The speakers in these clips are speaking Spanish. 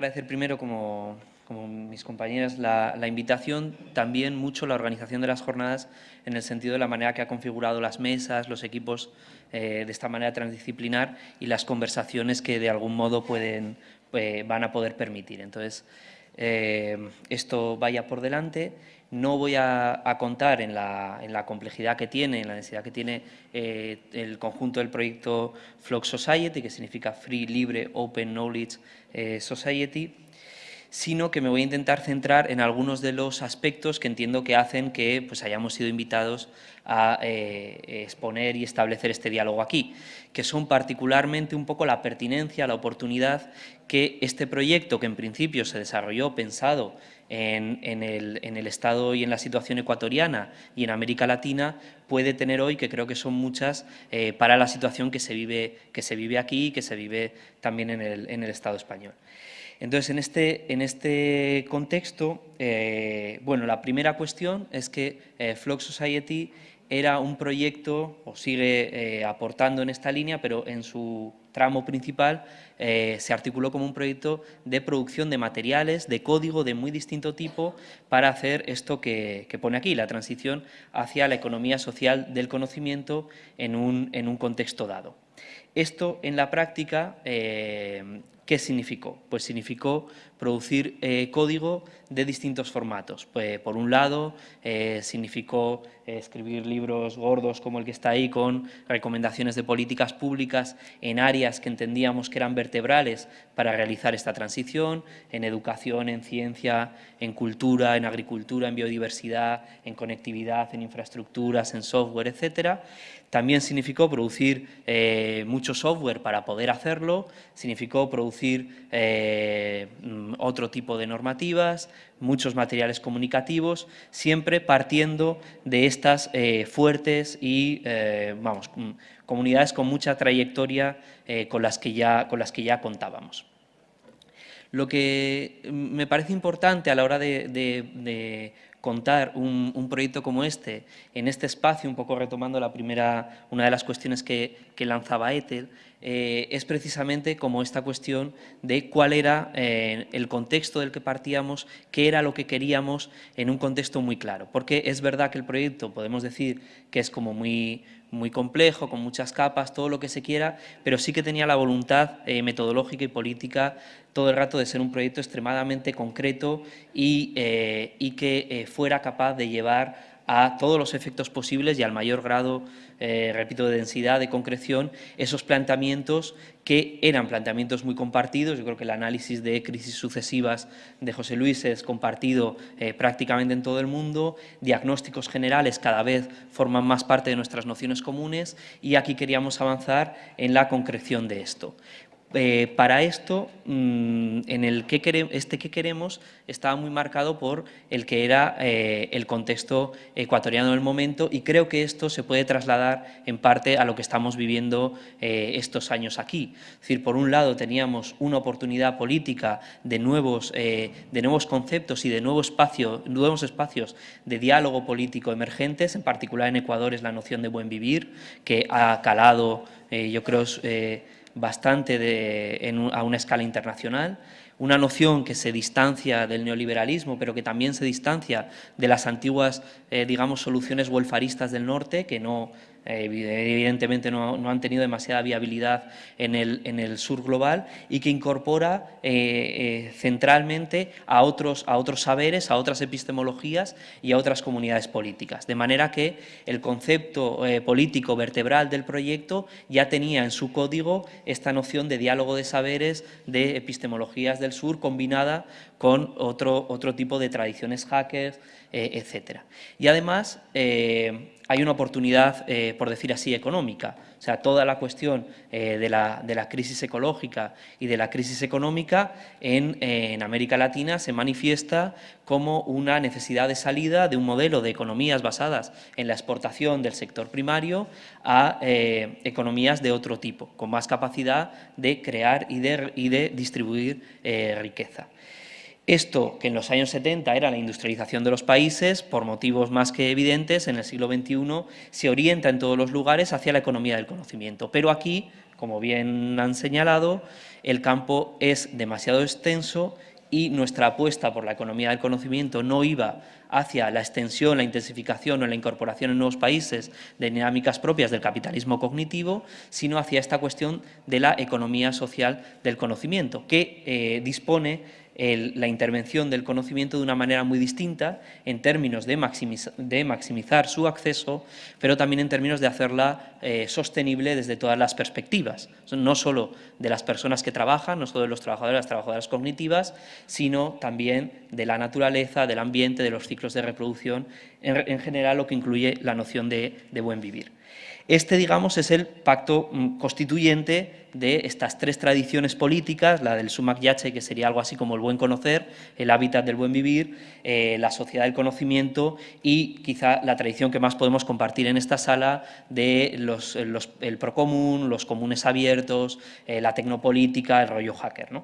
agradecer primero, como, mis compañeras, la, invitación, también mucho la organización de las jornadas en el sentido de la manera que ha configurado las mesas, los equipos eh, de esta manera transdisciplinar y las conversaciones que de algún modo pueden, eh, van a poder permitir. Entonces, eh, esto vaya por delante. No voy a, contar en la, complejidad que tiene, en la necesidad que tiene el conjunto del proyecto Flock Society, que significa Free, Libre, Open Knowledge Society, sino que me voy a intentar centrar en algunos de los aspectos que entiendo que hacen que pues, hayamos sido invitados a eh, exponer y establecer este diálogo aquí, que son particularmente un poco la pertinencia, la oportunidad que este proyecto, que en principio se desarrolló pensado en, el, Estado y en la situación ecuatoriana y en América Latina, puede tener hoy, que creo que son muchas, eh, para la situación que se, vive, que se vive aquí y que se vive también en el Estado español. Entonces, en este, en este contexto, eh, bueno, la primera cuestión es que eh, Flock Society era un proyecto, o sigue eh, aportando en esta línea, pero en su tramo principal se articuló como un proyecto de producción de materiales, de código de muy distinto tipo para hacer esto que, pone aquí, la transición hacia la economía social del conocimiento en un, en un contexto dado. Esto en la práctica ¿Qué significó? Pues significó producir eh, código de distintos formatos. Pues, por un lado, eh, significó eh, escribir libros gordos como el que está ahí con recomendaciones de políticas públicas en áreas que entendíamos que eran vertebrales para realizar esta transición, en educación, en ciencia, en cultura, en agricultura, en biodiversidad, en conectividad, en infraestructuras, en software, etcétera. También significó producir mucho software para poder hacerlo, significó producir otro tipo de normativas, muchos materiales comunicativos, siempre partiendo de estas eh, fuertes y, eh, vamos, comunidades con mucha trayectoria eh, con, las que ya, con las que ya contábamos. Lo que me parece importante a la hora de, contar un, proyecto como este, en este espacio, un poco retomando la primera, una de las cuestiones que, que lanzaba Ethel, eh, es precisamente como esta cuestión de cuál era eh, el contexto del que partíamos, qué era lo que queríamos en un contexto muy claro. Porque es verdad que el proyecto, podemos decir que es como muy, muy complejo, con muchas capas, todo lo que se quiera, pero sí que tenía la voluntad eh, metodológica y política todo el rato de ser un proyecto extremadamente concreto y, y que fuera capaz de llevar a todos los efectos posibles y al mayor grado, eh, repito, de densidad, de concreción, esos planteamientos que eran planteamientos muy compartidos. Yo creo que el análisis de crisis sucesivas de José Luis es compartido eh, prácticamente en todo el mundo, diagnósticos generales cada vez forman más parte de nuestras nociones comunes y aquí queríamos avanzar en la concreción de esto. Eh, para esto, mm, en el que queremos, este que queremos estaba muy marcado por el que era eh, el contexto ecuatoriano del momento y creo que esto se puede trasladar en parte a lo que estamos viviendo eh, estos años aquí. Es decir, por un lado teníamos una oportunidad política de nuevos, de nuevos conceptos y de nuevo espacio, nuevos espacios de diálogo político emergentes, en particular en Ecuador es la noción de buen vivir, que ha calado, yo creo, bastante a una escala internacional, una noción que se distancia del neoliberalismo, pero que también se distancia de las antiguas, eh, digamos, soluciones welfaristas del norte, que no evidentemente no, han tenido demasiada viabilidad en el, en el sur global y que incorpora eh, eh, centralmente a otros, a otros saberes, a otras epistemologías y a otras comunidades políticas. De manera que el concepto político vertebral del proyecto ya tenía en su código esta noción de diálogo de saberes, de epistemologías del sur combinada con otro, otro tipo de tradiciones hackers, etc. Y además, hay una oportunidad, eh, por decir así, económica. O sea, toda la cuestión eh, de, la, crisis ecológica y de la crisis económica en, América Latina se manifiesta como una necesidad de salida de un modelo de economías basadas en la exportación del sector primario a eh, economías de otro tipo, con más capacidad de crear y de, y de distribuir riqueza. Esto, que en los años 70 era la industrialización de los países, por motivos más que evidentes, en el siglo XXI se orienta en todos los lugares hacia la economía del conocimiento. Pero aquí, como bien han señalado, el campo es demasiado extenso y nuestra apuesta por la economía del conocimiento no iba hacia la extensión, la intensificación o la incorporación en nuevos países de dinámicas propias del capitalismo cognitivo, sino hacia esta cuestión de la economía social del conocimiento, que eh, dispone la intervención del conocimiento de una manera muy distinta en términos de, maximizar su acceso, pero también en términos de hacerla eh, sostenible desde todas las perspectivas, no solo de las personas que trabajan, no solo de los trabajadores las trabajadoras cognitivas, sino también de la naturaleza, del ambiente, de los ciclos de reproducción, en, general lo que incluye la noción de buen vivir. Este, digamos, es el pacto mm, constituyente de estas tres tradiciones políticas, la del sumac yache, que sería algo así como el buen conocer, el hábitat del buen vivir, eh, la sociedad del conocimiento y quizá la tradición que más podemos compartir en esta sala de los, el procomún, los comunes abiertos, eh, la tecnopolítica, el rollo hacker. ¿no?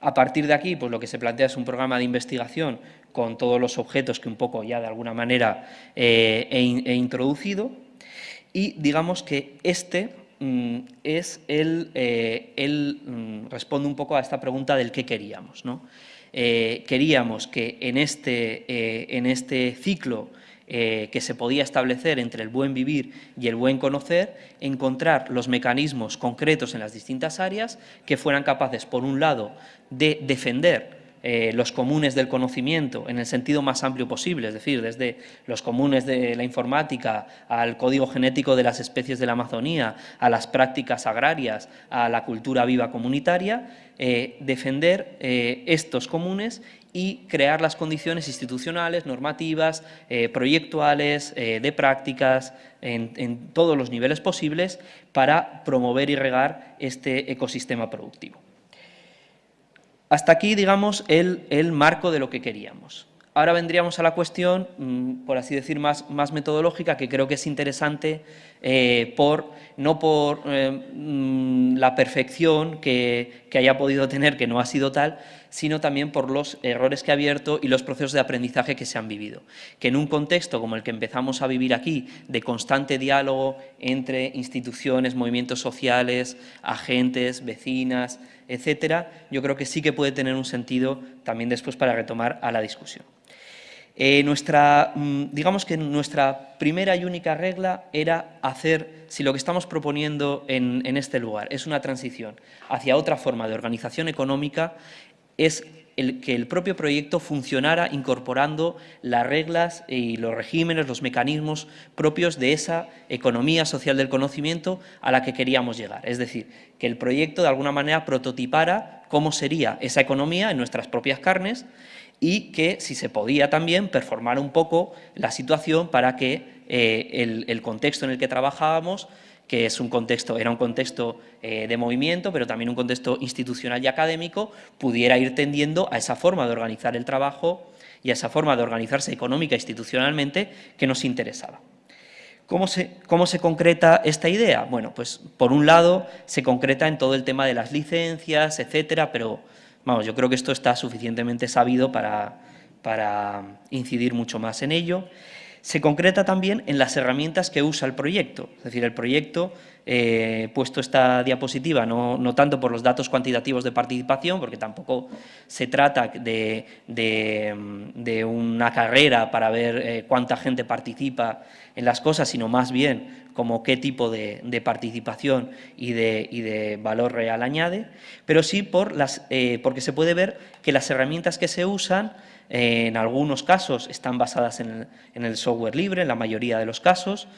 A partir de aquí, pues lo que se plantea es un programa de investigación con todos los objetos que un poco ya de alguna manera eh, he introducido, y digamos que este mm, es el, eh, mm, responde un poco a esta pregunta del qué queríamos. ¿no? Eh, queríamos que en este, eh, en este ciclo que se podía establecer entre el buen vivir y el buen conocer, encontrar los mecanismos concretos en las distintas áreas que fueran capaces, por un lado, de defender eh, los comunes del conocimiento en el sentido más amplio posible, es decir, desde los comunes de la informática al código genético de las especies de la Amazonía, a las prácticas agrarias, a la cultura viva comunitaria, eh, defender eh, estos comunes y crear las condiciones institucionales, normativas, proyectuales, de prácticas, en todos los niveles posibles para promover y regar este ecosistema productivo. Hasta aquí, digamos, el, marco de lo que queríamos. Ahora vendríamos a la cuestión, mm, por así decir, más, más metodológica, que creo que es interesante, eh, por, no por eh, mm, la perfección que, que, haya podido tener, que no ha sido tal, sino también por los errores que ha abierto y los procesos de aprendizaje que se han vivido. Que en un contexto como el que empezamos a vivir aquí, de constante diálogo entre instituciones, movimientos sociales, agentes, vecinas, etcétera, yo creo que sí que puede tener un sentido también después para retomar a la discusión. Eh, nuestra, mm, digamos que nuestra primera y única regla era hacer, si lo que estamos proponiendo en, en este lugar es una transición hacia otra forma de organización económica, es el, que el propio proyecto funcionara incorporando las reglas y los regímenes, los mecanismos propios de esa economía social del conocimiento a la que queríamos llegar. Es decir, que el proyecto de alguna manera prototipara cómo sería esa economía en nuestras propias carnes y que, si se podía también, performar un poco la situación para que eh, el contexto en el que trabajábamos que es un contexto, era un contexto eh, de movimiento, pero también un contexto institucional y académico, pudiera ir tendiendo a esa forma de organizar el trabajo y a esa forma de organizarse económica e institucionalmente que nos interesaba. ¿Cómo se, ¿Cómo se, concreta esta idea? Bueno, pues por un lado se concreta en todo el tema de las licencias, etcétera, pero vamos, yo creo que esto está suficientemente sabido para, para incidir mucho más en ello se concreta también en las herramientas que usa el proyecto. Es decir, el proyecto, eh, puesto esta diapositiva, no, tanto por los datos cuantitativos de participación, porque tampoco se trata de, una carrera para ver eh, cuánta gente participa en las cosas, sino más bien como qué tipo de, participación y de, valor real añade, pero sí por las, eh, porque se puede ver que las herramientas que se usan en algunos casos están basadas en el, software libre, en la mayoría de los casos,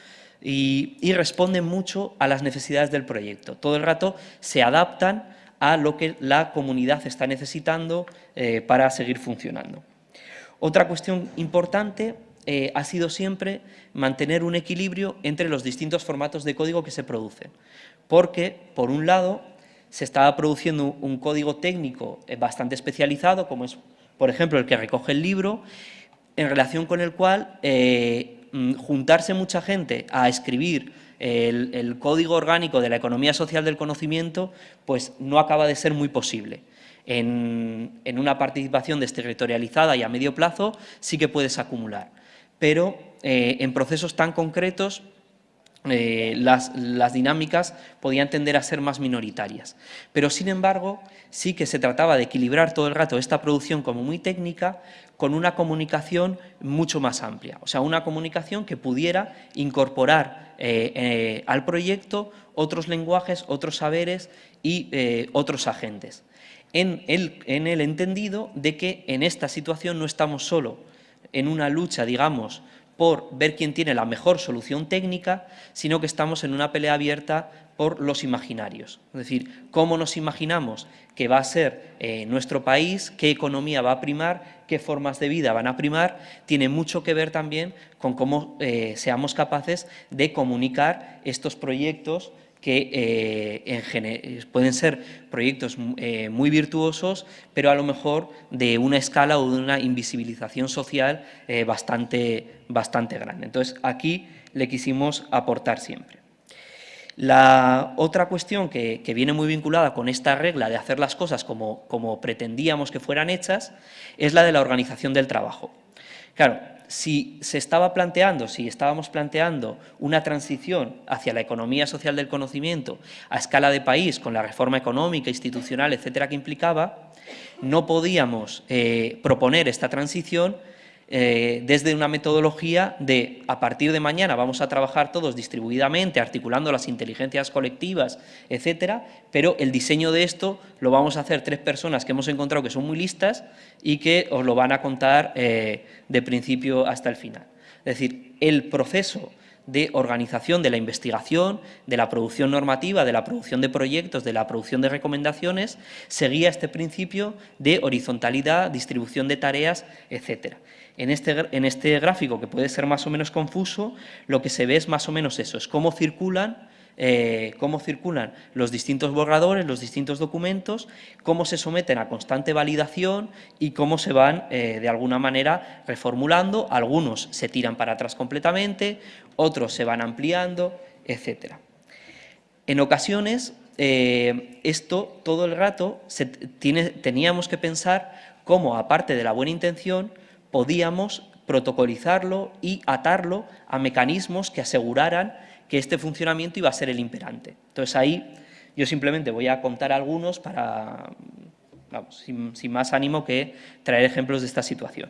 y, responden mucho a las necesidades del proyecto. Todo el rato se adaptan a lo que la comunidad está necesitando eh, para seguir funcionando. Otra cuestión importante eh, ha sido siempre mantener un equilibrio entre los distintos formatos de código que se producen, porque, por un lado, se estaba produciendo un código técnico eh, bastante especializado, como es por ejemplo, el que recoge el libro, en relación con el cual eh, mm, juntarse mucha gente a escribir el, código orgánico de la economía social del conocimiento, pues no acaba de ser muy posible. En, una participación desterritorializada y a medio plazo sí que puedes acumular, pero eh, en procesos tan concretos eh, las, dinámicas podían tender a ser más minoritarias. Pero, sin embargo, sí que se trataba de equilibrar todo el rato esta producción como muy técnica con una comunicación mucho más amplia. O sea, una comunicación que pudiera incorporar eh, eh, al proyecto otros lenguajes, otros saberes y otros agentes. En el, en el entendido de que en esta situación no estamos solo en una lucha, digamos, por ver quién tiene la mejor solución técnica, sino que estamos en una pelea abierta por los imaginarios. Es decir, cómo nos imaginamos que va a ser eh, nuestro país, qué economía va a primar, qué formas de vida van a primar, tiene mucho que ver también con cómo eh, seamos capaces de comunicar estos proyectos que eh, pueden ser proyectos eh, muy virtuosos, pero a lo mejor de una escala o de una invisibilización social eh, bastante, bastante grande. Entonces, aquí le quisimos aportar siempre. La otra cuestión que, que, viene muy vinculada con esta regla de hacer las cosas como, como pretendíamos que fueran hechas es la de la organización del trabajo. Claro, si se estaba planteando, si estábamos planteando una transición hacia la economía social del conocimiento a escala de país, con la reforma económica, institucional, etcétera, que implicaba, no podíamos eh, proponer esta transición eh, desde una metodología de a partir de mañana vamos a trabajar todos distribuidamente, articulando las inteligencias colectivas, etcétera, pero el diseño de esto lo vamos a hacer tres personas que hemos encontrado que son muy listas y que os lo van a contar eh, de principio hasta el final. Es decir, el proceso de organización de la investigación, de la producción normativa, de la producción de proyectos, de la producción de recomendaciones, seguía este principio de horizontalidad, distribución de tareas, etcétera. En este, en este gráfico, que puede ser más o menos confuso, lo que se ve es más o menos eso, es cómo circulan eh, cómo circulan los distintos borradores, los distintos documentos, cómo se someten a constante validación y cómo se van, eh, de alguna manera, reformulando. Algunos se tiran para atrás completamente, otros se van ampliando, etc. En ocasiones, eh, esto todo el rato teníamos que pensar cómo, aparte de la buena intención, podíamos protocolizarlo y atarlo a mecanismos que aseguraran que este funcionamiento iba a ser el imperante. Entonces ahí yo simplemente voy a contar algunos para, sin, más ánimo que traer ejemplos de esta situación.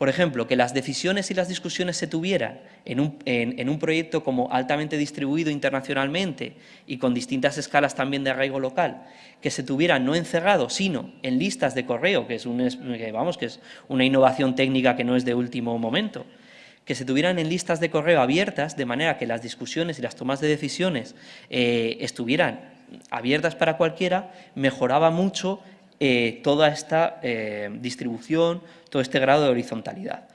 Por ejemplo, que las decisiones y las discusiones se tuvieran en un, proyecto como altamente distribuido internacionalmente y con distintas escalas también de arraigo local, que se tuvieran no encerrado, sino en listas de correo, que es una innovación técnica que no es de último momento, que se tuvieran en listas de correo abiertas, de manera que las discusiones y las tomas de decisiones eh, estuvieran abiertas para cualquiera, mejoraba mucho eh, toda esta eh, distribución, todo este grado de horizontalidad.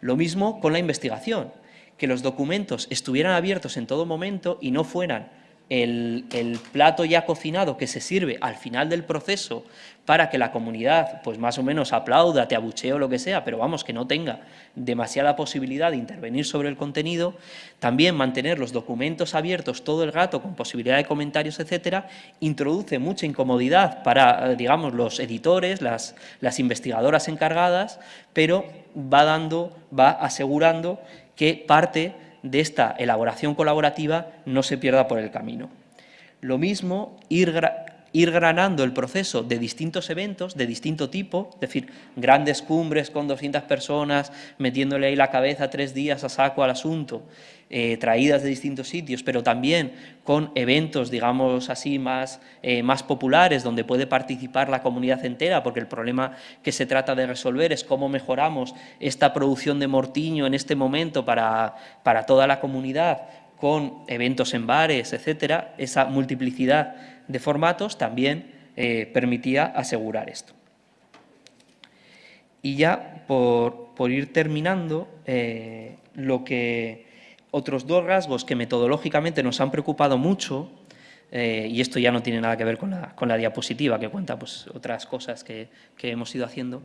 Lo mismo con la investigación, que los documentos estuvieran abiertos en todo momento y no fueran el, plato ya cocinado que se sirve al final del proceso para que la comunidad pues más o menos aplauda, te abuchee o lo que sea, pero vamos, que no tenga demasiada posibilidad de intervenir sobre el contenido, también mantener los documentos abiertos todo el rato con posibilidad de comentarios, etcétera, introduce mucha incomodidad para, digamos, los editores, las, las investigadoras encargadas, pero va dando, va asegurando que parte de esta elaboración colaborativa no se pierda por el camino. Lo mismo, ir, ir granando el proceso de distintos eventos, de distinto tipo, es decir, grandes cumbres con 200 personas, metiéndole ahí la cabeza tres días a saco al asunto, eh, traídas de distintos sitios, pero también con eventos, digamos así, más, eh, más populares, donde puede participar la comunidad entera, porque el problema que se trata de resolver es cómo mejoramos esta producción de mortiño en este momento para, para toda la comunidad, con eventos en bares, etcétera, esa multiplicidad de formatos también eh, permitía asegurar esto. Y ya por, ir terminando, eh, lo que otros dos rasgos que metodológicamente nos han preocupado mucho, eh, y esto ya no tiene nada que ver con la, diapositiva, que cuenta pues, otras cosas que hemos ido haciendo,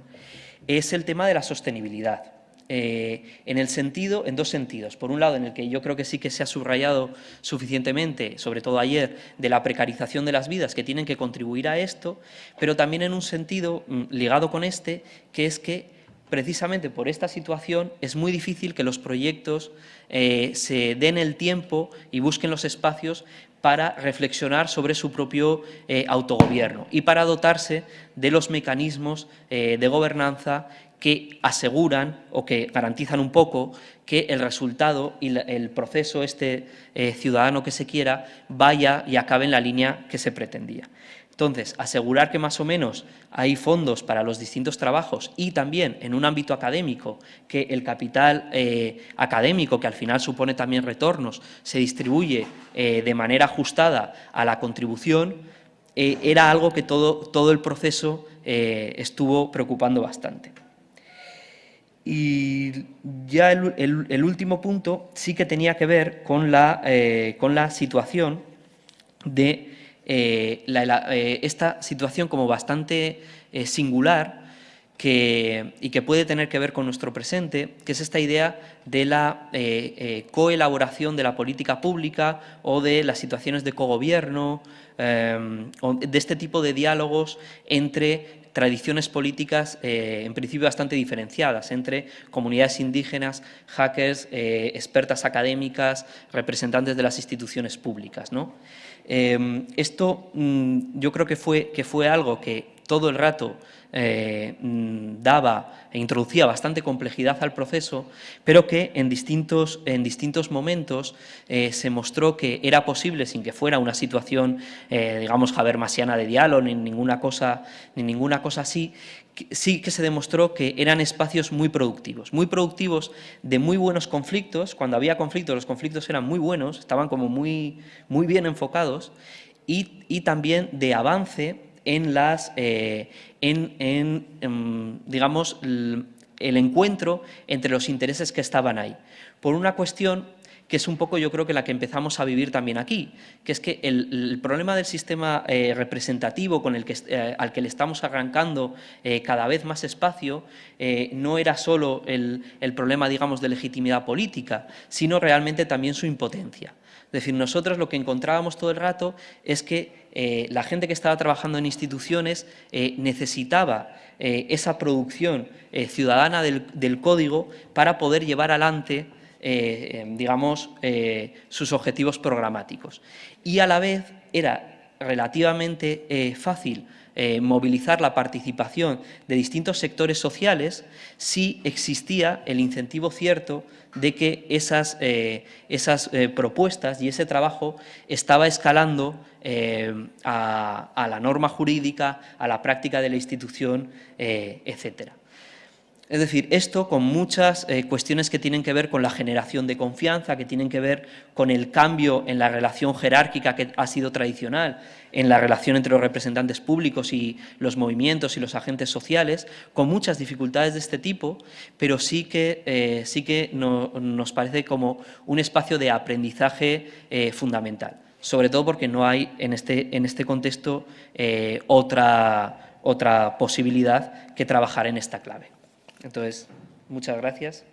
es el tema de la sostenibilidad. Eh, en el sentido, en dos sentidos. Por un lado, en el que yo creo que sí que se ha subrayado suficientemente, sobre todo ayer, de la precarización de las vidas que tienen que contribuir a esto, pero también en un sentido mm, ligado con este, que es que precisamente por esta situación es muy difícil que los proyectos eh, se den el tiempo y busquen los espacios para reflexionar sobre su propio eh, autogobierno y para dotarse de los mecanismos eh, de gobernanza que aseguran o que garantizan un poco que el resultado y el proceso este ciudadano que se quiera vaya y acabe en la línea que se pretendía. Entonces, asegurar que más o menos hay fondos para los distintos trabajos y también en un ámbito académico que el capital eh, académico, que al final supone también retornos, se distribuye eh, de manera ajustada a la contribución, eh, era algo que todo, todo el proceso estuvo preocupando bastante. Y ya el, último punto sí que tenía que ver con la, con la situación de eh, eh, esta situación como bastante eh, singular y que puede tener que ver con nuestro presente, que es esta idea de la coelaboración de la política pública o de las situaciones de cogobierno, de este tipo de diálogos entre tradiciones políticas en principio bastante diferenciadas entre comunidades indígenas, hackers, expertas académicas, representantes de las instituciones públicas. ¿no? Em, esto mm, yo creo que fue, que fue algo que todo el rato eh, mm, daba e introducía bastante complejidad al proceso, pero que en distintos, en distintos momentos eh, se mostró que era posible, sin que fuera una situación, eh, digamos, habermasiana de diálogo ni ninguna cosa, ni ninguna cosa así, sí que se demostró que eran espacios muy productivos, muy productivos de muy buenos conflictos, cuando había conflictos los conflictos eran muy buenos, estaban como muy, muy bien enfocados, y, también de avance en, las, eh, en, em, digamos, el encuentro entre los intereses que estaban ahí. Por una cuestión que es un poco yo creo que la que empezamos a vivir también aquí, que es que el, problema del sistema eh, representativo con el que, eh, al que le estamos arrancando eh, cada vez más espacio no era solo el, problema, digamos, de legitimidad política, sino realmente también su impotencia. Es decir, nosotros lo que encontrábamos todo el rato es que la gente que estaba trabajando en instituciones necesitaba esa producción ciudadana del, código para poder llevar adelante eh, digamos, eh, sus objetivos programáticos. Y a la vez era relativamente eh, movilizar la participación de distintos sectores sociales si existía el incentivo cierto de que esas, esas propuestas y ese trabajo estaba escalando a, a, la norma jurídica, a la práctica de la institución, etcétera. Es decir, esto con muchas eh, cuestiones que tienen que ver con la generación de confianza, que tienen que ver con el cambio en la relación jerárquica que ha sido tradicional, en la relación entre los representantes públicos y los movimientos y los agentes sociales, con muchas dificultades de este tipo, pero sí que, eh, sí que nos parece como un espacio de aprendizaje eh, fundamental, sobre todo porque no hay en este, en este contexto otra, otra posibilidad que trabajar en esta clave. Entonces, muchas gracias.